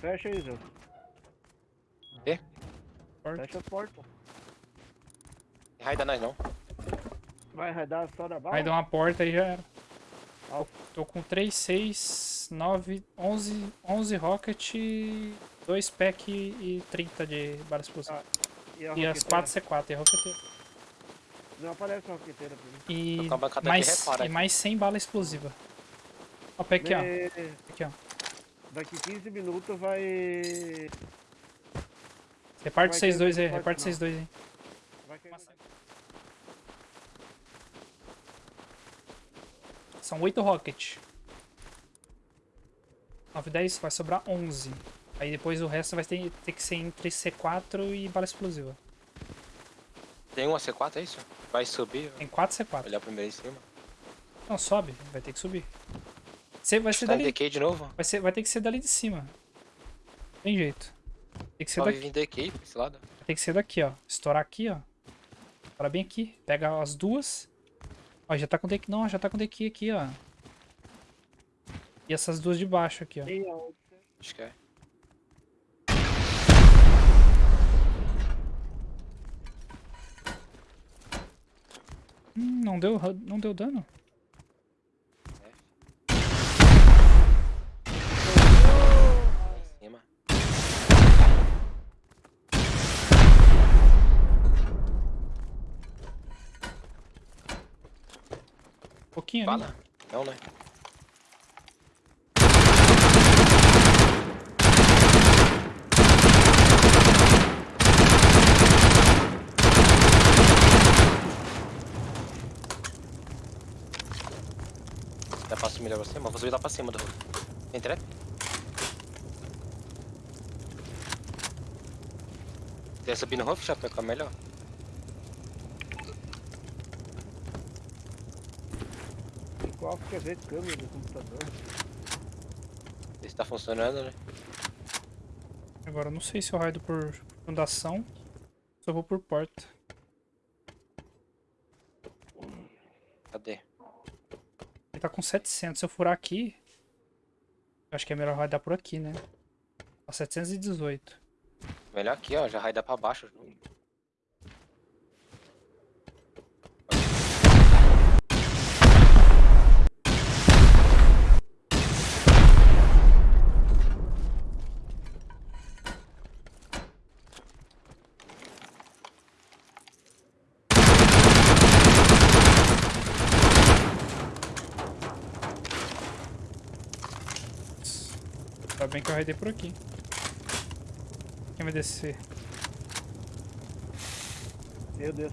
Fecha aí, Zé. Porta. Fecha a porta. Raida nós não. Vai raidar só da bala? Aí dá uma porta e já era. Ó. Tô com 3, 6, 9, 11, 11 rocket, 2 pack e 30 de bala explosiva. Ah, E, e as roqueteira? 4 C4 e a roqueteira. Não aparece a roqueteira pra mim. E mais, e mais 100 bala explosiva. Ó, pack aqui, ó. Aqui, ó. Daqui 15 minutos vai... Reparte vocês dois aí, reparte vocês dois aí. vai cair no- São 8 rocket. 9, 10, vai sobrar 11. Aí depois o resto vai ter, ter que ser entre C4 e bala explosiva. Tem uma C4, é isso? Vai subir, Tem 4 C4. olhar primeiro em cima. Não, sobe, vai ter que subir. Você vai ser Tá dali. DK de novo? Vai, ser, vai ter que ser dali de cima. Tem jeito. Tem que ser Só daqui. vive em DK pra esse lado. Tem que ser daqui, ó. Estourar aqui, ó. Estourar bem aqui. Pega as duas. Ó, já tá com DQ. Não, já tá com DQ aqui, ó. E essas duas de baixo aqui, ó. Acho que é. Hum, não deu, não deu dano. Pouquinho ali. Bala? Não, né? Dá pra subir lá pra cima? Vou subir lá pra cima do roof. Tem trap? Quer subir no roof, já ficar melhor? Qual quer ver câmera do computador? Ver se tá funcionando, né? Agora, eu não sei se eu raido por fundação. Só vou por porta. Cadê? Ele tá com 700. Se eu furar aqui... eu Acho que é melhor raidar por aqui, né? Ó, 718. Melhor aqui, ó. Já raida pra baixo. Tá bem que eu raidei por aqui. Quem vai descer? Meu Deus.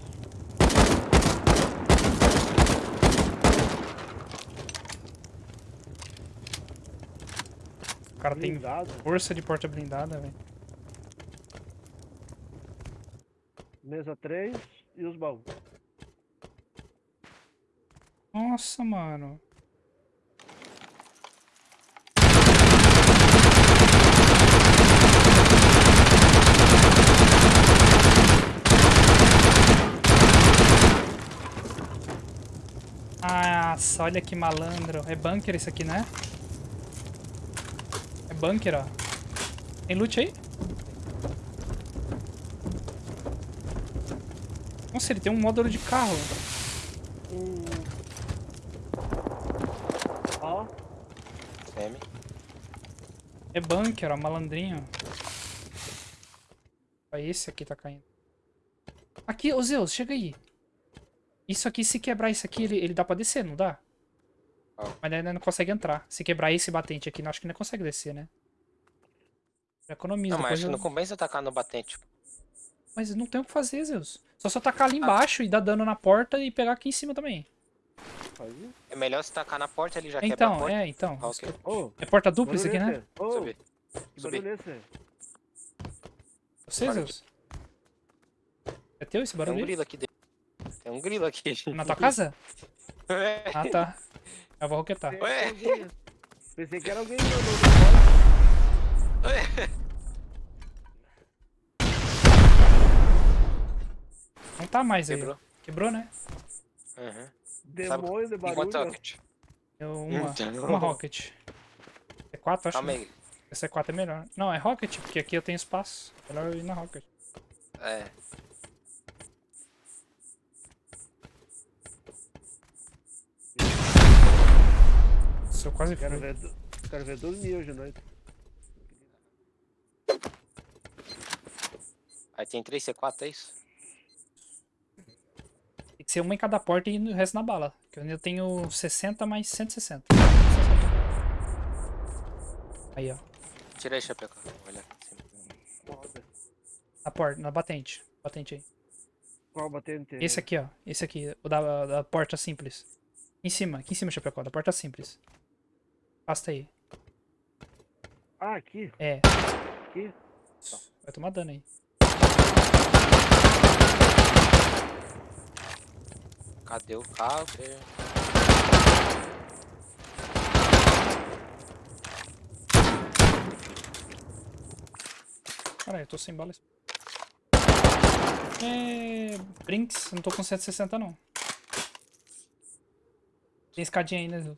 O cara tem Blindado. força de porta blindada, velho. Mesa 3 e os baús. Nossa, mano. Nossa, olha que malandro. É bunker isso aqui, né? É bunker, ó. Tem loot aí? Nossa, ele tem um módulo de carro. Ó, Semi. É bunker, ó, malandrinho. Ó, esse aqui tá caindo. Aqui, ô Zeus, chega aí. Isso aqui, se quebrar isso aqui, ele, ele dá pra descer, não dá? Ó. Mas ainda não consegue entrar. Se quebrar esse batente aqui, não acho que não consegue descer, né? Economiza. Não, mas eu- não compensa tacar no batente. Mas não tem o que fazer, Zeus. Só só tacar ali embaixo e dar dano na porta e pegar aqui em cima também. É melhor se tacar na porta, ele já quebra a Então, porta. é, então. Ah, ok. Ô, É porta dupla isso aqui, né? é barulho é esse? Você. Zeus? É teu esse Tem um barulho? aí? grilo aqui dentro. Tem um grilo aqui. Na tua casa? É. Ah, tá. Eu vou roquetar. Pensei Ué? Pensei que era alguém no, no Não tá mais aí. Quebrou. Quebrou, né? Uhum. demônio de barulho. rocket. Eu, uma, Então. uma rocket. É quatro, acho. Calma né? aí. Esse C4 é melhor. Não, é Rocket, porque aqui eu tenho espaço. Melhor eu ir na Rocket. É. Nossa, eu quase Quero fui. ver, quero ver dormir hoje à noite. Aí tem 3 C4, é isso? Tem que ser uma em cada porta e o resto na bala. Que eu ainda tenho 60 mais 160. Aí, ó. Tira aí, Chapeco. Olha Na porta, na batente. Batente aí. qual batente? Esse aqui, ó. Esse aqui, o da, da porta simples. Em cima, aqui em cima, Chapecó, da porta simples. Pasta aí. Ah, aqui. É. Aqui. Vai tomar dano aí. Cadê o carro? Caralho, eu tô sem balas. É... Brinks, eu não tô com 160 não. Tem escadinha aí, né?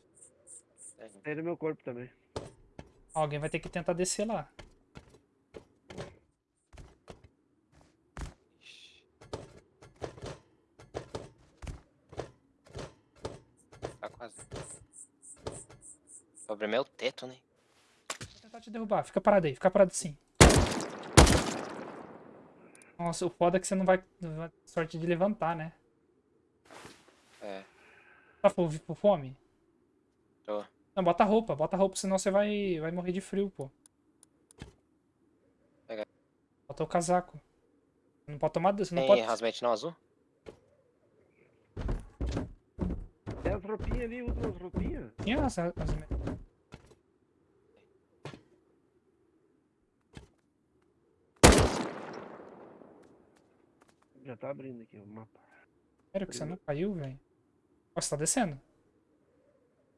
Tem no meu corpo também. Alguém vai ter que tentar descer lá. Tá quase. O problema é o teto, né? Vou tentar te derrubar. Fica parado aí, fica parado sim. Nossa, o foda é que você não vai não vai ter sorte de levantar, né? É. Tá com com fome? Tô. Não, bota roupa, bota roupa, senão você vai, vai morrer de frio, pô. Bota o casaco. Não pode tomar. Você não Tem pode. rasmete não azul? Tem as roupinhas ali, usa as roupinhas. Tinha as, as... Já tá abrindo aqui o mapa. Sério que você não caiu, velho? Nossa, tá descendo.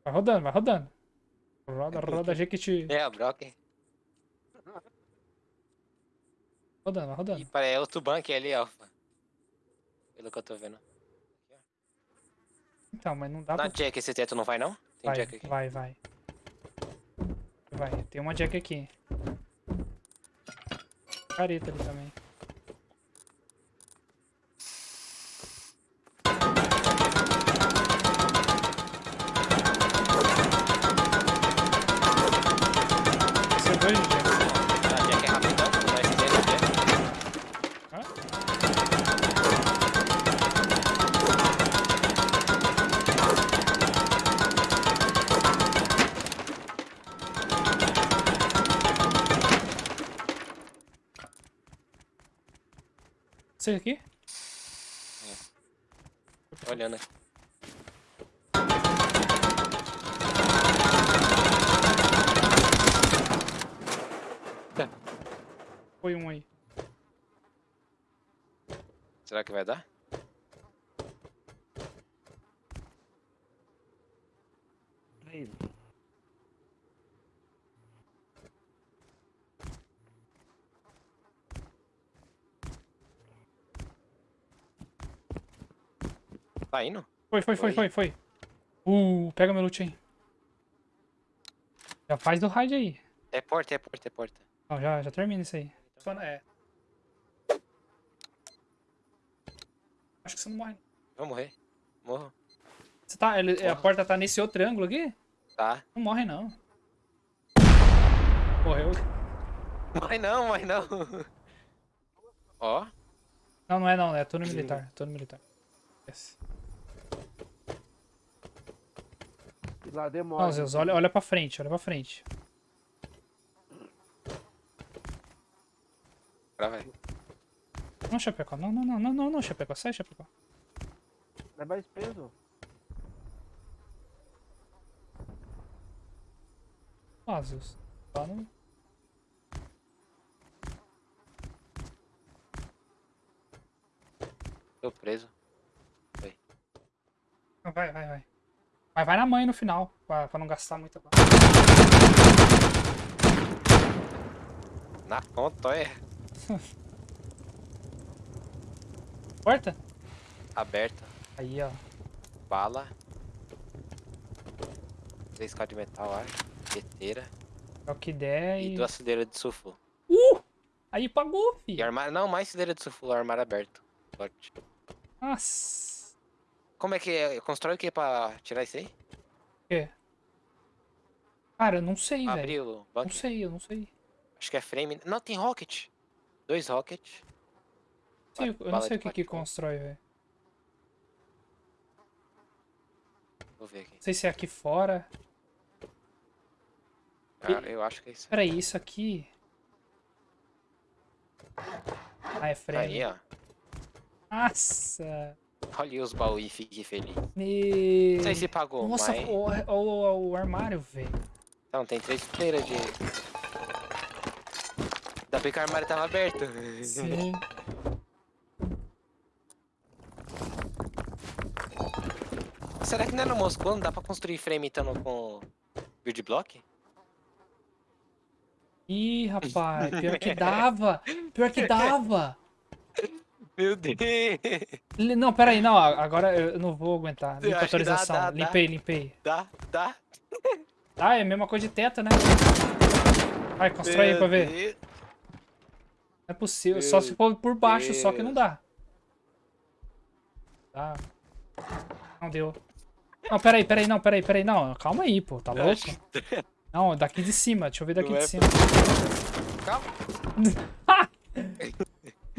Vai rodando, vai rodando. Roda, roda, Jequiti. É, a Brock. Rodando, vai rodando. E parece outro banco ali, ó. Pelo que eu tô vendo. Então, mas não dá Na pra. Jack esse teto não vai não? Tem Vai, Jack aqui. vai, vai. Vai, tem uma Jack aqui. Careta ali também. Você aqui? Tô olhando aqui. Foi um aí. Será que vai dar? Tá Tá indo? Foi, foi, foi, foi, foi. Uh, pega meu loot aí. Já faz do raid aí. É porta, é porta, é porta. Não, já, já termina isso aí. Só na- É. Acho que você não morre. não. Vou morrer. Morro. Você tá, ele- a Morro. porta tá nesse outro ângulo aqui? Tá. Não morre não. Morreu. Morre não, morre não. Ó. Não, não é não, é turno militar. Turno militar. Yes. E lá demora. Não, Zeus, olha, olha pra frente, olha pra frente. Agora vai. Não, Chapecó. Não, não, não, não, não, não, Chapecó. Sai, Chapecó. É mais peso. Ah, Zeus. Lá no... Tô preso. Vai, vai, vai. Mas vai na mãe no final, pra, pra não gastar muita bala. Na ponta, é. Porta? Aberta. Aí, ó. Bala. 3k de metal, ar. Teteira. É o que der E e... duas cideiras de sulfuro. Uh! Aí pagou, E filho. armário. Não, mais cideira de sulfuro, armário aberto. Forte. Nossa. Como é que é? Constrói o que pra tirar isso aí? O quê? Cara, eu não sei, velho. Abrir o Não sei, eu não sei. Acho que é frame. Não, tem rocket. Dois rocket. Sei, Ba- eu não sei o que que constrói, velho. Vou ver aqui. Não sei se é aqui fora. Ah, eu acho que é isso. Peraí, isso aqui... Ah, é frame. Aí, ó. Nossa. Olha os baús e fique feliz. Meu... Não sei se pagou, Nossa, mas... o, o, o armário, velho. Não, tem três fileiras de... Ainda bem que o armário tava aberto. Sim. Será que não é no Moscou? Não dá pra construir frame então com build block? Ih, rapaz, pior que dava. Pior que dava. Meu Deus! Não, peraí, não, agora eu não vou aguentar. Limpa a acho que dá, autorização. dá, dá. limpei, limpei. Dá, dá. Ah, é a mesma coisa de teto, né? Vai, constrói aí Meu pra ver. Deus. Não é possível, Meu só se for por baixo, só que não Deus. dá. Tá. Não deu. Não, peraí, peraí, não, peraí, peraí, não. Calma aí, pô, tá louco? Não, daqui de cima, deixa eu ver daqui Não de é cima. Calma.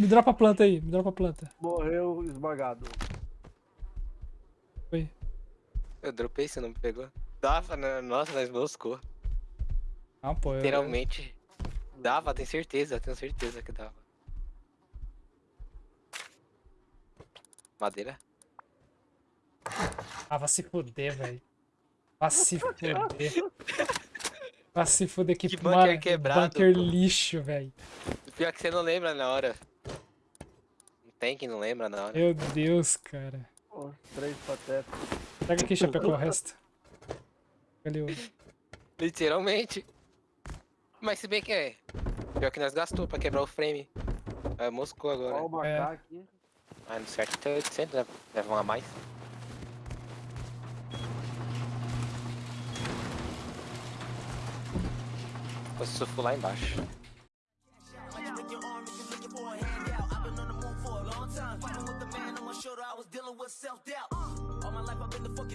Me dropa a planta aí, me dropa a planta. Morreu esmagado. Foi. Eu dropei, você não me pegou. Dava, né? Nossa, nós moscou. Não, pô, eu, Literalmente. Dava, tenho certeza, tenho certeza que dava. Madeira? Ah, vai se fuder, velho. Vai se fuder. Vai se fuder que, Que bunker mano, quebrado, bunker pô. lixo, velho. Pior que você não lembra na hora. Não tem que não lembra na hora. Meu Deus, cara. Os três patetas. Pega aqui, Chapecó, o resto. Ali o... Literalmente. Mas se bem que é. Pior que nós gastou pra quebrar o frame. É, moscou agora. Olha o É. macaco aqui. Ah, no certo tem 800, né? Leva um a mais. Vou surfar lá embaixo.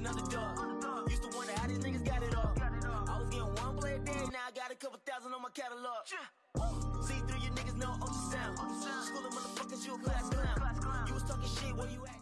Fucking underdog. Used to wonder how these niggas got it all. I was getting one play a day, now I got a couple thousand on my catalog. See through you niggas know ultrasound. School of motherfuckers, you a class clown. You was talking shit where you at?